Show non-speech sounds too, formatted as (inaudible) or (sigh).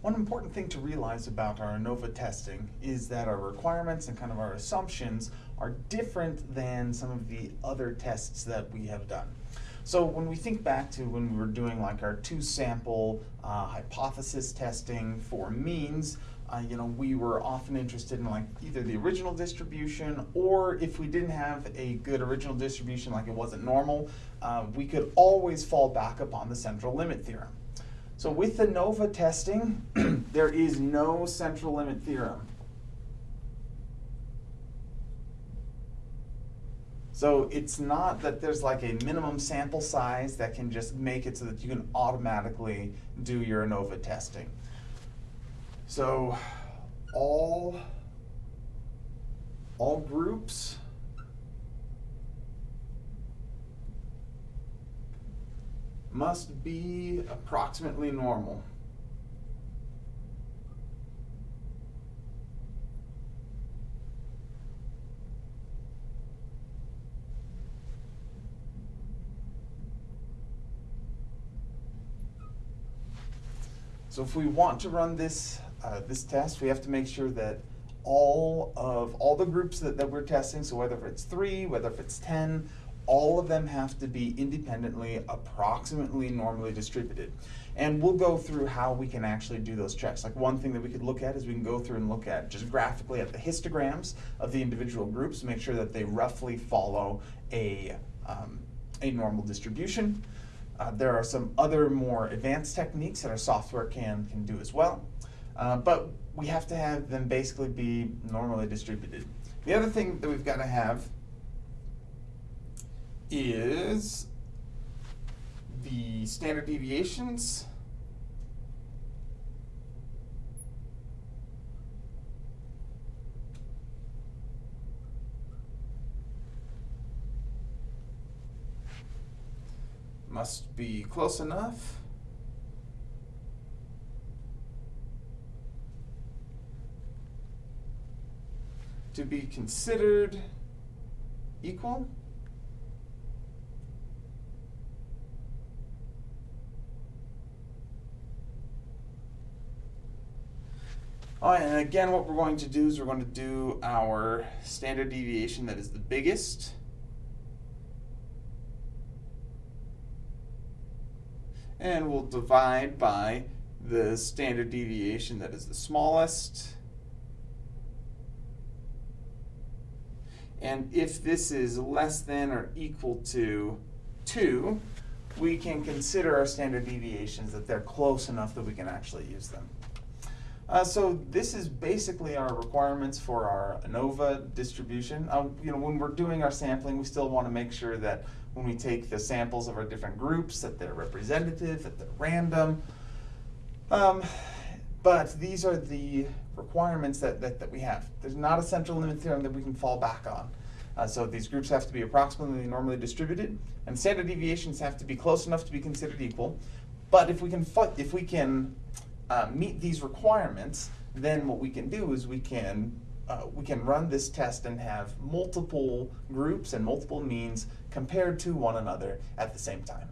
One important thing to realize about our ANOVA testing is that our requirements and kind of our assumptions are different than some of the other tests that we have done. So when we think back to when we were doing like our two sample uh, hypothesis testing for means, uh, you know, we were often interested in like either the original distribution or if we didn't have a good original distribution, like it wasn't normal, uh, we could always fall back upon the central limit theorem. So with the ANOVA testing, (clears throat) there is no central limit theorem. So it's not that there's like a minimum sample size that can just make it so that you can automatically do your ANOVA testing. So all, all groups must be approximately normal. So if we want to run this, uh, this test, we have to make sure that all of all the groups that, that we're testing, so whether it's three, whether if it's 10, all of them have to be independently approximately normally distributed. And we'll go through how we can actually do those checks. Like one thing that we could look at is we can go through and look at just graphically at the histograms of the individual groups, make sure that they roughly follow a, um, a normal distribution. Uh, there are some other more advanced techniques that our software can, can do as well. Uh, but we have to have them basically be normally distributed. The other thing that we've got to have is the standard deviations. Must be close enough. to be considered equal. All right, and again, what we're going to do is we're going to do our standard deviation that is the biggest. And we'll divide by the standard deviation that is the smallest. And if this is less than or equal to 2, we can consider our standard deviations that they're close enough that we can actually use them. Uh, so this is basically our requirements for our ANOVA distribution. Um, you know, when we're doing our sampling, we still want to make sure that when we take the samples of our different groups, that they're representative, that they're random. Um, but these are the requirements that, that, that we have. There's not a central limit theorem that we can fall back on. Uh, so these groups have to be approximately normally distributed, and standard deviations have to be close enough to be considered equal. But if we can, if we can uh, meet these requirements, then what we can do is we can uh, we can run this test and have multiple groups and multiple means compared to one another at the same time.